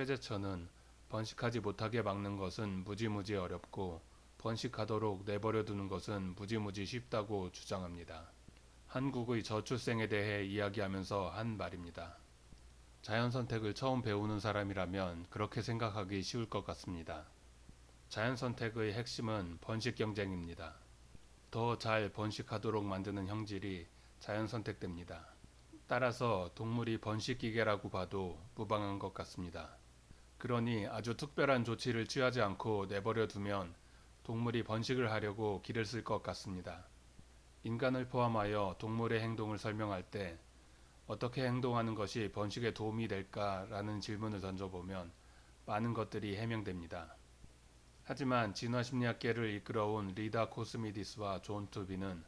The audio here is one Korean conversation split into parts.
최재천은 번식하지 못하게 막는 것은 무지무지 어렵고 번식하도록 내버려 두는 것은 무지무지 쉽다고 주장합니다. 한국의 저출생에 대해 이야기하면서 한 말입니다. 자연 선택을 처음 배우는 사람이라면 그렇게 생각하기 쉬울 것 같습니다. 자연 선택의 핵심은 번식 경쟁입니다. 더 잘 번식하도록 만드는 형질이 자연 선택됩니다. 따라서 동물이 번식 기계라고 봐도 무방한 것 같습니다. 그러니 아주 특별한 조치를 취하지 않고 내버려 두면 동물이 번식을 하려고 기를 쓸 것 같습니다. 인간을 포함하여 동물의 행동을 설명할 때 어떻게 행동하는 것이 번식에 도움이 될까라는 질문을 던져보면 많은 것들이 해명됩니다. 하지만 진화심리학계를 이끌어온 리다 코스미디스와 존 투비는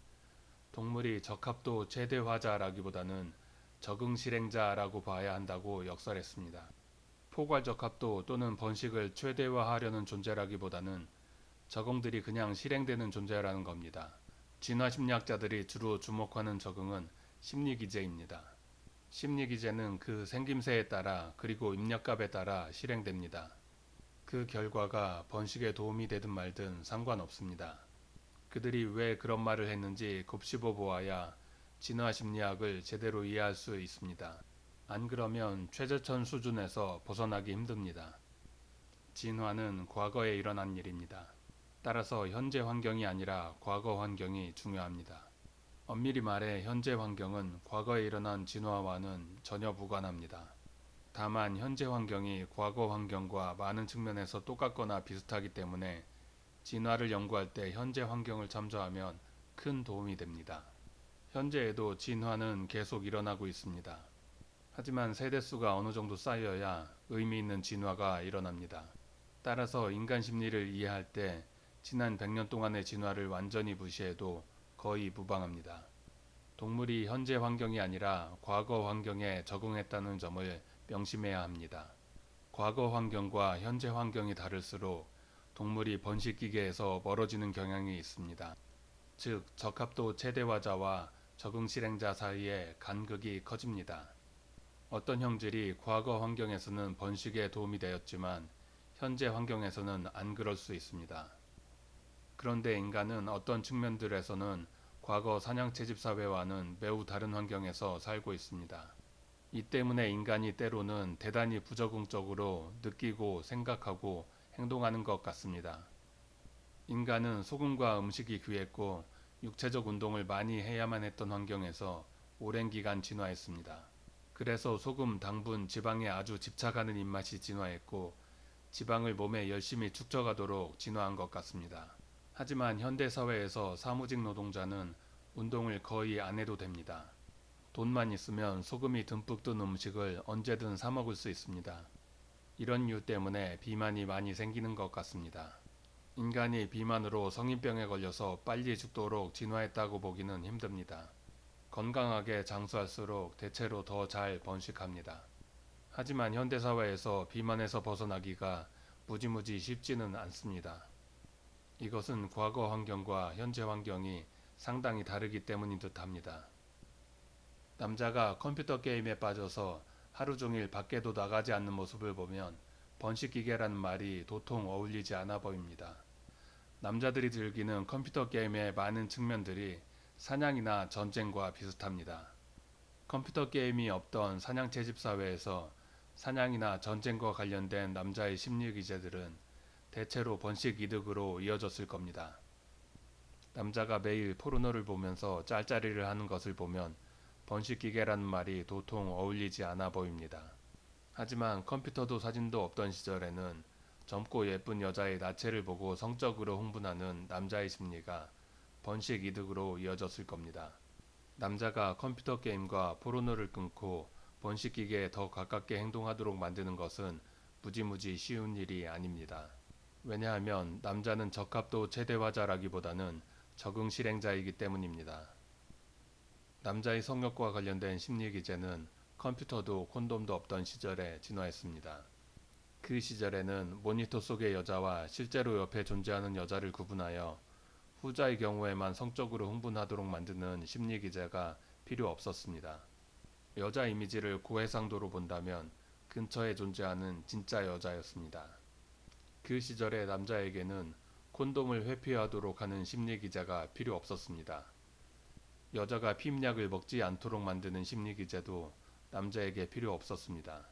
동물이 적합도 최대화자라기보다는 적응실행자라고 봐야 한다고 역설했습니다. 포괄적 합도 또는 번식을 최대화하려는 존재라기보다는 적응들이 그냥 실행되는 존재라는 겁니다. 진화 심리학자들이 주로 주목하는 적응은 심리기제입니다. 심리기제는 그 생김새에 따라 그리고 입력값에 따라 실행됩니다. 그 결과가 번식에 도움이 되든 말든 상관없습니다. 그들이 왜 그런 말을 했는지 곱씹어 보아야 진화 심리학을 제대로 이해할 수 있습니다. 안 그러면 최저천 수준에서 벗어나기 힘듭니다. 진화는 과거에 일어난 일입니다. 따라서 현재 환경이 아니라 과거 환경이 중요합니다. 엄밀히 말해 현재 환경은 과거에 일어난 진화와는 전혀 무관합니다. 다만 현재 환경이 과거 환경과 많은 측면에서 똑같거나 비슷하기 때문에 진화를 연구할 때 현재 환경을 참조하면 큰 도움이 됩니다. 현재에도 진화는 계속 일어나고 있습니다. 하지만 세대수가 어느 정도 쌓여야 의미 있는 진화가 일어납니다. 따라서 인간 심리를 이해할 때 지난 100년 동안의 진화를 완전히 무시해도 거의 무방합니다. 동물이 현재 환경이 아니라 과거 환경에 적응했다는 점을 명심해야 합니다. 과거 환경과 현재 환경이 다를수록 동물이 번식 기계에서 멀어지는 경향이 있습니다. 즉 적합도 최대화자와 적응 실행자 사이에 간극이 커집니다. 어떤 형질이 과거 환경에서는 번식에 도움이 되었지만 현재 환경에서는 안 그럴 수 있습니다. 그런데 인간은 어떤 측면들에서는 과거 사냥 채집 사회와는 매우 다른 환경에서 살고 있습니다. 이 때문에 인간이 때로는 대단히 부적응적으로 느끼고 생각하고 행동하는 것 같습니다. 인간은 소금과 음식이 귀했고 육체적 운동을 많이 해야만 했던 환경에서 오랜 기간 진화했습니다. 그래서 소금, 당분, 지방에 아주 집착하는 입맛이 진화했고 지방을 몸에 열심히 축적하도록 진화한 것 같습니다. 하지만 현대사회에서 사무직 노동자는 운동을 거의 안 해도 됩니다. 돈만 있으면 소금이 듬뿍 든 음식을 언제든 사 먹을 수 있습니다. 이런 이유 때문에 비만이 많이 생기는 것 같습니다. 인간이 비만으로 성인병에 걸려서 빨리 죽도록 진화했다고 보기는 힘듭니다. 건강하게 장수할수록 대체로 더 잘 번식합니다. 하지만 현대사회에서 비만에서 벗어나기가 무지무지 쉽지는 않습니다. 이것은 과거 환경과 현재 환경이 상당히 다르기 때문인 듯 합니다. 남자가 컴퓨터 게임에 빠져서 하루 종일 밖에도 나가지 않는 모습을 보면 번식기계라는 말이 도통 어울리지 않아 보입니다. 남자들이 즐기는 컴퓨터 게임의 많은 측면들이 사냥이나 전쟁과 비슷합니다. 컴퓨터 게임이 없던 사냥 채집 사회에서 사냥이나 전쟁과 관련된 남자의 심리 기제들은 대체로 번식 이득으로 이어졌을 겁니다. 남자가 매일 포르노를 보면서 짤짤이를 하는 것을 보면 번식 기계라는 말이 도통 어울리지 않아 보입니다. 하지만 컴퓨터도 사진도 없던 시절에는 젊고 예쁜 여자의 나체를 보고 성적으로 흥분하는 남자의 심리가 번식 이득으로 이어졌을 겁니다. 남자가 컴퓨터 게임과 포르노를 끊고 번식기계에 더 가깝게 행동하도록 만드는 것은 무지무지 쉬운 일이 아닙니다. 왜냐하면 남자는 적합도 최대화자라기보다는 적응 실행자이기 때문입니다. 남자의 성욕과 관련된 심리 기제는 컴퓨터도 콘돔도 없던 시절에 진화했습니다. 그 시절에는 모니터 속의 여자와 실제로 옆에 존재하는 여자를 구분하여 후자의 경우에만 성적으로 흥분하도록 만드는 심리 기제가 필요 없었습니다. 여자 이미지를 고해상도로 본다면 근처에 존재하는 진짜 여자였습니다. 그 시절의 남자에게는 콘돔을 회피하도록 하는 심리 기제가 필요 없었습니다. 여자가 피임약을 먹지 않도록 만드는 심리 기제도 남자에게 필요 없었습니다.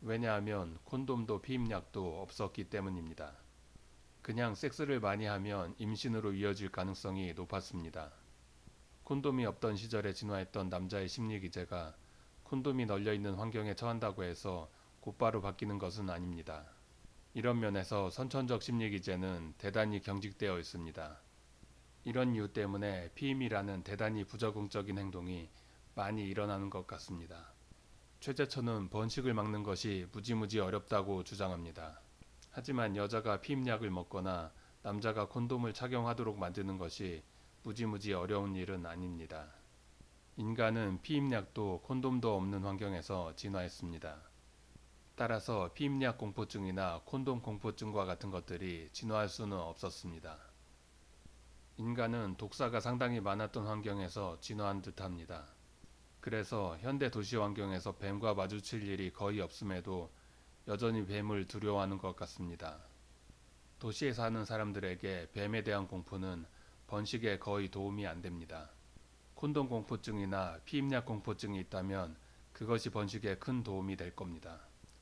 왜냐하면 콘돔도 피임약도 없었기 때문입니다. 그냥 섹스를 많이 하면 임신으로 이어질 가능성이 높았습니다. 콘돔이 없던 시절에 진화했던 남자의 심리 기제가 콘돔이 널려 있는 환경에 처한다고 해서 곧바로 바뀌는 것은 아닙니다. 이런 면에서 선천적 심리 기제는 대단히 경직되어 있습니다. 이런 이유 때문에 피임이라는 대단히 부적응적인 행동이 많이 일어나는 것 같습니다. 최재천은 번식을 막는 것이 무지무지 어렵다고 주장합니다. 하지만 여자가 피임약을 먹거나 남자가 콘돔을 착용하도록 만드는 것이 무지무지 어려운 일은 아닙니다. 인간은 피임약도 콘돔도 없는 환경에서 진화했습니다. 따라서 피임약 공포증이나 콘돔 공포증과 같은 것들이 진화할 수는 없었습니다. 인간은 독사가 상당히 많았던 환경에서 진화한 듯합니다. 그래서 현대 도시 환경에서 뱀과 마주칠 일이 거의 없음에도 여전히 뱀을 두려워하는 것 같습니다. 도시에 사는 사람들에게 뱀에 대한 공포는 번식에 거의 도움이 안 됩니다. 콘돔 공포증이나 피임약 공포증이 있다면 그것이 번식에 큰 도움이 될 겁니다.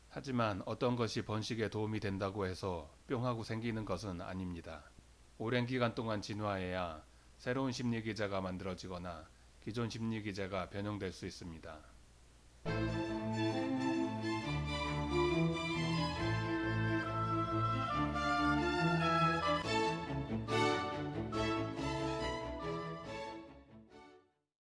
하지만 어떤 것이 번식에 도움이 된다고 해서 뿅 하고 생기는 것은 아닙니다. 오랜 기간 동안 진화해야 새로운 심리 기제가 만들어지거나 기존 심리 기제가 변형될 수 있습니다.